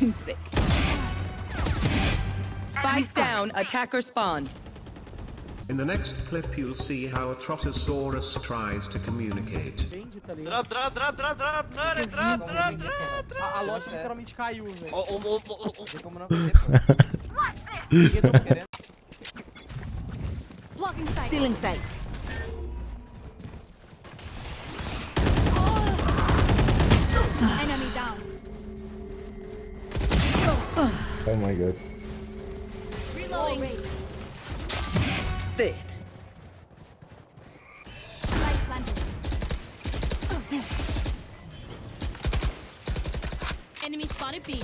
Insane. Spike down, attacker spawn. In the next clip, you'll see how a Trotosaurus tries to communicate. Entende, tá ligado? Drop, drop, drop, drop, drop, Nani, drop, drop, drop, drop. A, a loja literalmente caiu, velho. Oh, oh, oh, oh, oh. Tem como não fazer, pô. Ninguém tá querendo. Blocking sight. Stealing sight. Enemy down. Oh my god. Reloading. Dead. Light planted. Enemy spotted B.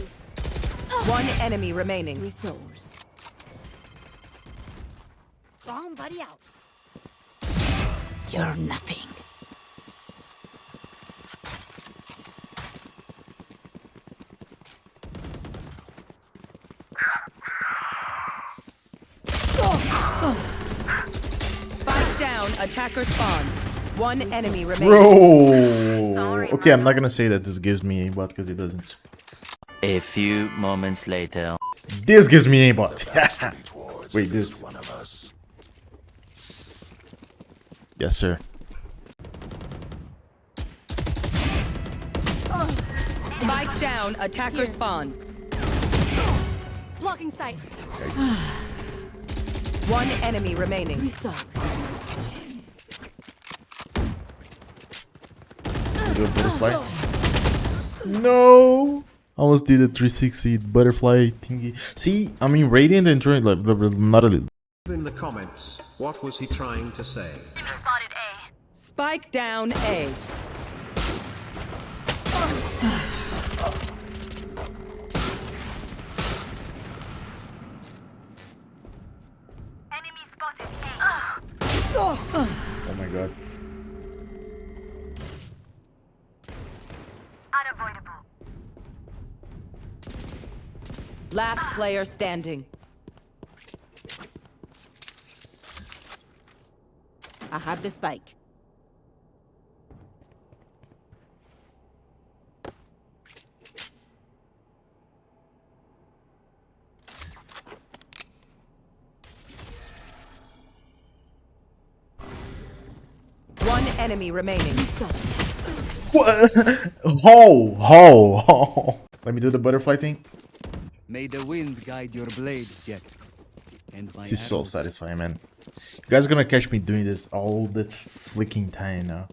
One enemy remaining. Resource. Bomb buddy out. You're nothing. Spike down, attacker spawn. One enemy remains. Bro! Okay, I'm not gonna say that this gives me aimbot because it doesn't. A few moments later. This gives me aimbot. Wait, this. One of us. Yes, sir. Spike down, attacker spawn. Blocking sight. One enemy remaining. Resource. Do a butterfly. No! Almost did a 360 butterfly thingy. See, I mean, Radiant and Troy, like, blah, blah, not a little. In the comments, what was he trying to say? Spotted A. Spike down A. Enemy spotted A. Oh my god. Last player standing. I have the spike. One enemy remaining. What? Ho! Ho! Ho! Let me do the butterfly thing. May the wind guide your blades, Jack. And my This is so satisfying, man. You guys are gonna catch me doing this all the freaking time now.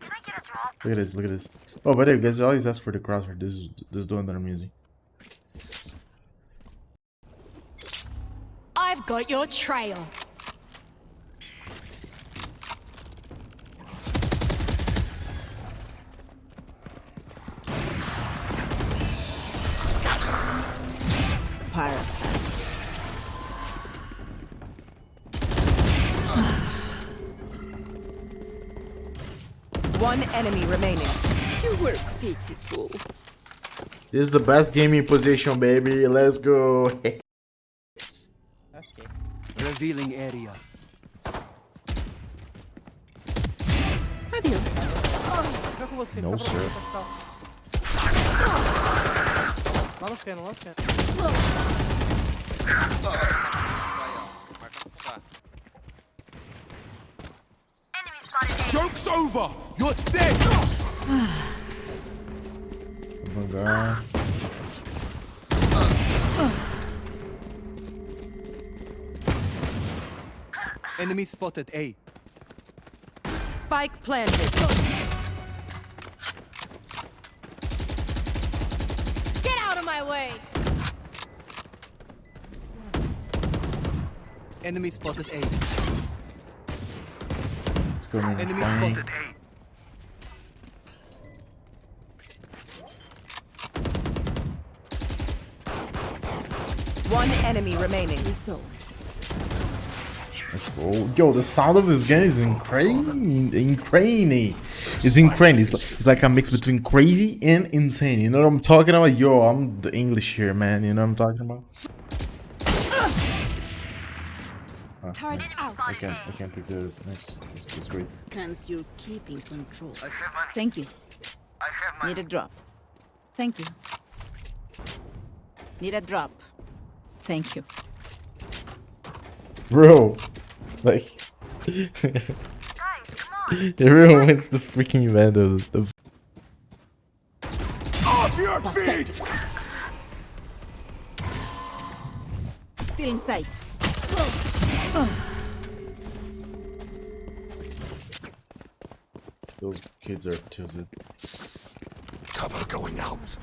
Look at this, look at this. Oh, by the way, you guys always ask for the crosshair. This is this is the one that I'm using. I've got your trail. Enemy remaining. You were pitiful. This is the best gaming position, baby. Let's go. Ok. Revealing area. Adeus. Fica com você, Não, fica pra sir. Lá no feno, lá no feno. Over! You're dead! Oh Devagar. Enemy spotted A. Spike planted. Get out of my way. Enemy spotted A. Let's go. Enemy Fine. spotted A. One enemy remaining. Resource. Let's go. Yo, the sound of this game is insane. Insane. It's insane. It's like, it's like a mix between crazy and insane. You know what I'm talking about? Yo, I'm the English here, man. You know what I'm talking about? Ah, Turret nice. out. I can't, I can't pick the next. This is great. Hence, you're keeping control. Thank you. Need a drop. Thank you. Need a drop. Thank you. Bro. Like. Everyone wants the freaking vandal. The Pathetic. Still in sight. Those kids are tilted. Cover going out.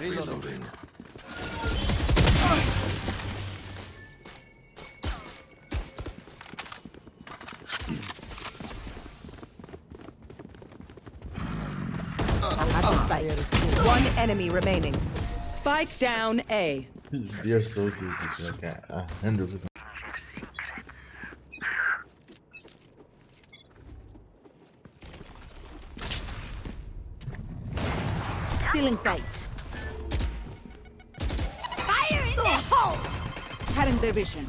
Reloading. I have the spike. One enemy remaining. Spike down A. They're so tilted. Like, a hundred percent. Still in sight. Fire in the hole! Cutting their vision.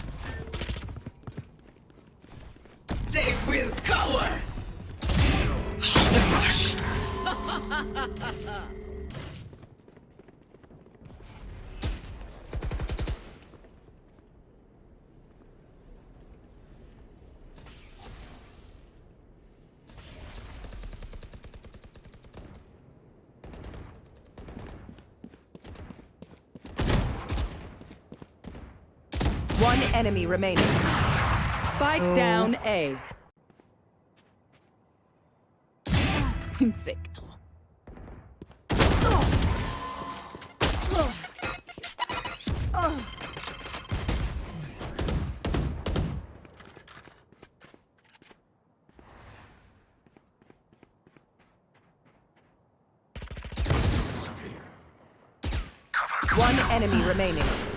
They will cower. One enemy remaining. Spike oh. down A. Insecto. One enemy remaining.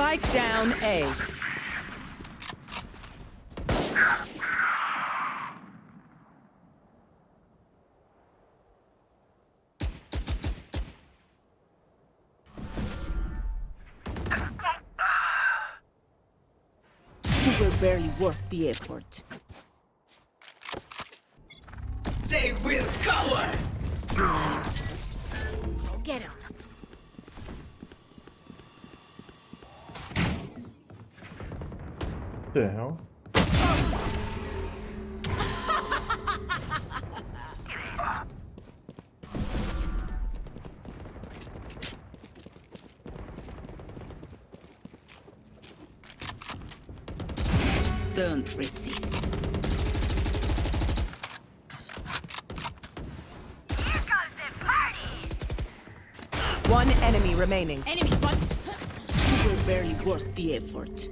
Spike down A. Were barely worth the effort. What the hell? Don't resist. One enemy remaining. Enemy spot. You were barely worth the effort.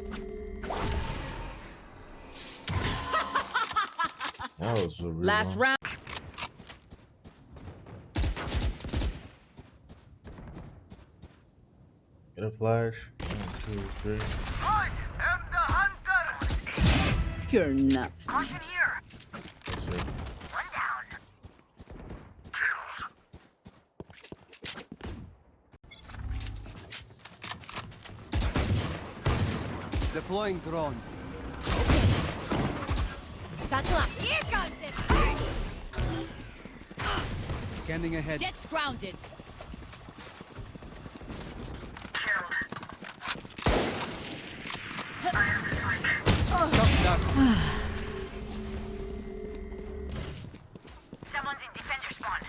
That was a real Last long- round. Get a flash. One, two, three. I am the hunter. You're not. That's it. Deploying drone. Satchel. Here comes the party. Scanning ahead. Jets grounded. Shot down. Someone's in defender spawn.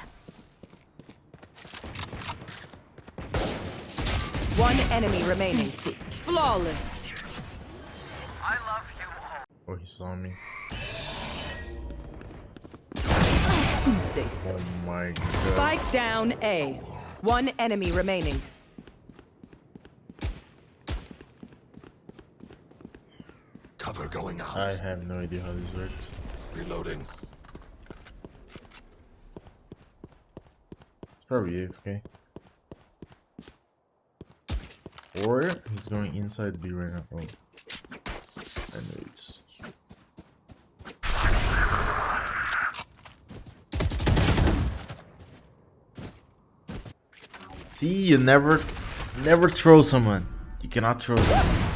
One enemy remaining. Flawless. Oh, he saw me. Insect. Oh my god. Spike down A. One enemy remaining. Cover going out. I have no idea how this works. Reloading. It's probably Okay. Or he's going inside B right now. Oh. I know it's. See, you never, never throw someone. You cannot throw them.